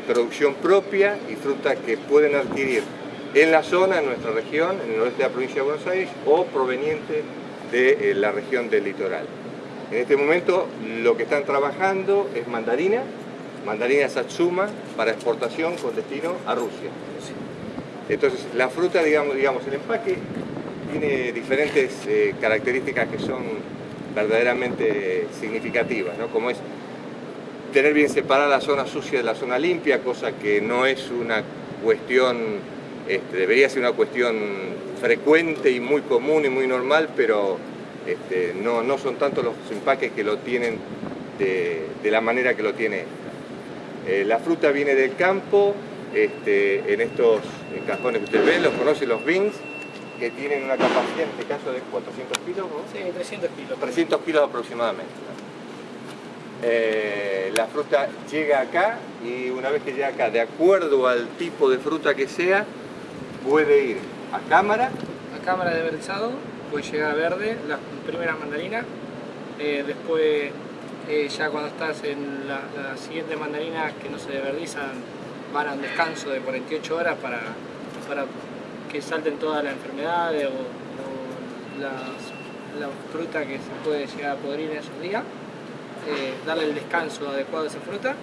de producción propia y fruta que pueden adquirir en la zona, en nuestra región, en el noreste de la provincia de Buenos Aires o proveniente de eh, la región del litoral. En este momento lo que están trabajando es mandarina, mandarina Satsuma para exportación con destino a Rusia. Entonces la fruta, digamos, digamos el empaque tiene diferentes eh, características que son verdaderamente significativas, ¿no? como es tener bien separada la zona sucia de la zona limpia, cosa que no es una cuestión, este, debería ser una cuestión frecuente y muy común y muy normal, pero este, no, no, son tanto los empaques que lo tienen de, la manera que lo tiene eh, la fruta viene del campo, este, en estos cajones que ustedes ven, los conocen los bins, que tienen una capacidad en este caso de 400 kilos, ¿no? Sí, 300 kilos. 300 kilos aproximadamente. Eh, la fruta llega acá y una vez que llega acá, de acuerdo al tipo de fruta que sea, puede ir a cámara. A cámara de verdizado, puede llegar a verde, la primera mandarina, eh, después eh, ya cuando estás en la, siguiente mandarina que no se deverdizan, van a un descanso de 48 horas para, para que salten todas las enfermedades o, la fruta que se puede llegar a podrir en esos días. Eh, darle el descanso adecuado a esa fruta.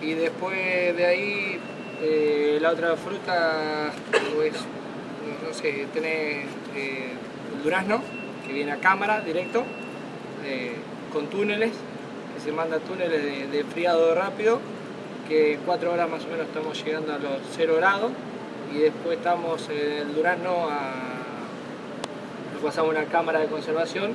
Y después de ahí eh, la otra fruta pues no, sé, tiene eh, el durazno que viene a cámara directo con túneles que se manda túneles de, de enfriado rápido que cuatro horas más o menos estamos llegando a los 0 grados. Y después estamos en el durazno a, lo pasamos a una cámara de conservación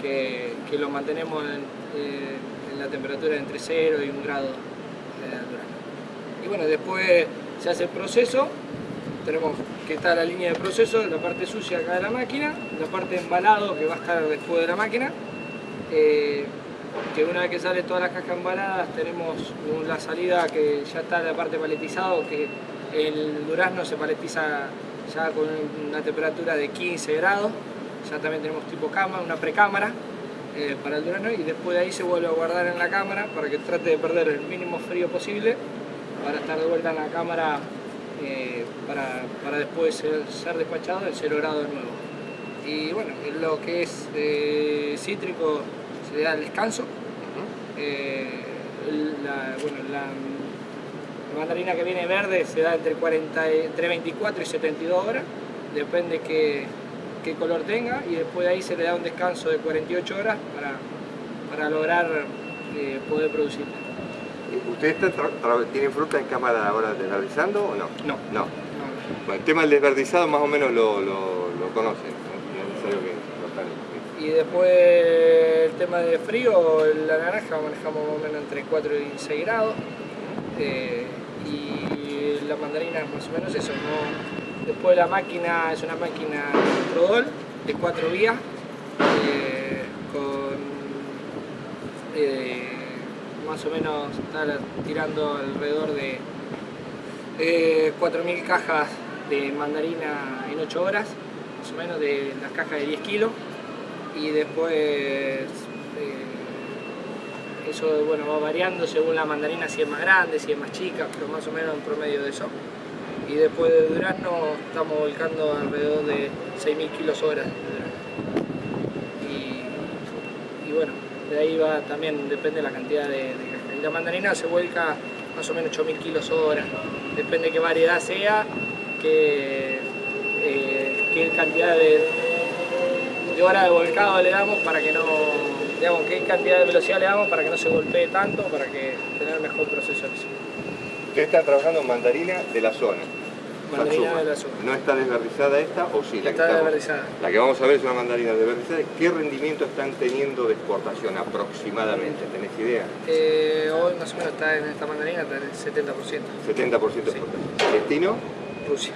que, lo mantenemos en, eh, la temperatura entre 0 y 1 grado de Y bueno, después se hace el proceso, tenemos que estar la línea de proceso, la parte sucia acá de la máquina, la parte de embalado que va a estar después de la máquina, eh, que una vez que sale todas las cajas embaladas tenemos la salida que ya está la parte paletizado, que el durazno se paletiza ya con una temperatura de 15 grados, ya también tenemos tipo cama, una precámara, eh, para el durazno y después de ahí se vuelve a guardar en la cámara para que trate de perder el mínimo frío posible para estar de vuelta en la cámara eh, para, después ser, despachado en 0 grados de nuevo. Y bueno, lo que es eh, cítrico se le da el descanso. la, bueno, la, mandarina que viene verde se da entre, 40, entre 24 y 72 horas, depende que qué color tenga y después de ahí se le da un descanso de 48 horas para, para lograr eh, poder producir. ¿Ustedes tienen fruta en cámara ahora desverdizando o no? No. No. el tema del desverdizado más o menos lo, lo, conocen, Y después el tema de frío, la naranja manejamos más o menos entre 4 y 6 grados. Eh, y la mandarina más o menos eso, no, Después la máquina es una máquina Rodol de cuatro vías eh, con eh, más o menos está tirando alrededor de 4.000 cajas de mandarina en 8 horas, más o menos de las cajas de 10 kilos y después eh, eso bueno, va variando según la mandarina si es más grande, si es más chica, pero más o menos en promedio de eso y después de durazno estamos volcando alrededor de 6.000 kilos horas y, bueno, de ahí va también, depende de la cantidad de, de la mandarina se vuelca más o menos 8.000 kilos hora, depende qué variedad sea, qué, eh, cantidad de, de hora de volcado le damos para que no, digamos, qué cantidad de velocidad le damos para que no se golpee tanto, para que tener mejor proceso Ustedes están trabajando en mandarina de la zona. Mandarina de la zona. ¿No está desverdizada esta o sí? La está que desverdizada. La que vamos a ver es una mandarina desverdizada. ¿Qué rendimiento están teniendo de exportación aproximadamente? ¿Tenés idea? Eh, hoy más o menos está en esta mandarina está en el 70%. 70% de exportación. ¿Destino? Rusia.